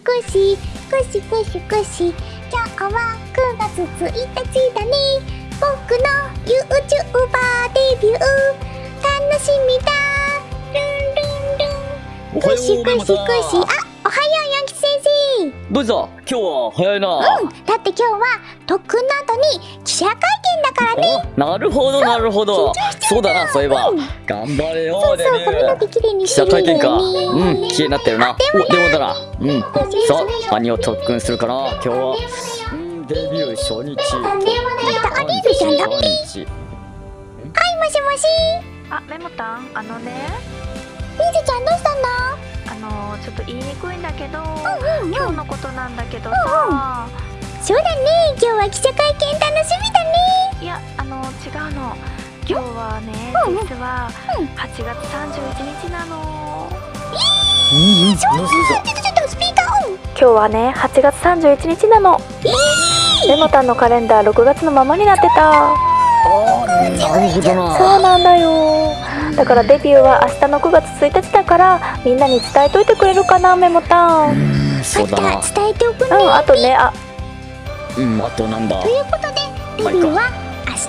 しくしくしくしくし。今日は9月1日だね。僕の YouTuber デビュー。楽しみだ。ルンルンルンおはよくしくしくし。うメモさんあおはようヤンキ先生。どうぞ。今日は早いな、うん。だって今日は特訓の後に記者会見だからね。あなるほどなるほどそうだなそういえば、うん。頑張れよそうデビそう髪の毛きれいに記してるよね者会見か。うん綺麗になってるな。おでもだな。うん。さそうあ何を特訓するかな今日は。うんデビュー初日。あ電話だった。アリールちゃんだ。はいもしもし。あ、メモタン、あのね、リーズちゃんどうしたの？あのちょっと言いにくいんだけど、うんうん今日のことなんだけどさ、そうだね。今日は記者会実はうん8月31日なの。うんうん。どうするぞちょっとちょっとスピーカーオン。今日はね、8月31日なの。メモタンのカレンダー6月のままになってた。そうなんだよ。だからデビューは明日の9月1日だからみんなに伝えといてくれるかなメモタン。うん、うんそうだな。また伝えておくね。あとね、あ、うんあとなんだ。ということでデビューは明日。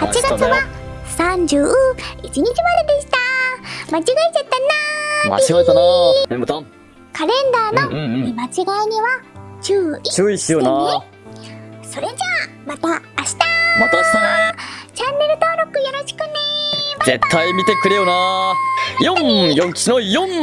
8月明日だよ。は31日まででした。間違えちゃったな間違えたなメモタン。カレンダーの見間違いには注意注意しような。それじゃあまた明日。また明日ね。チャンネル登録よろしくね。絶対見てくれよな四四吉の四四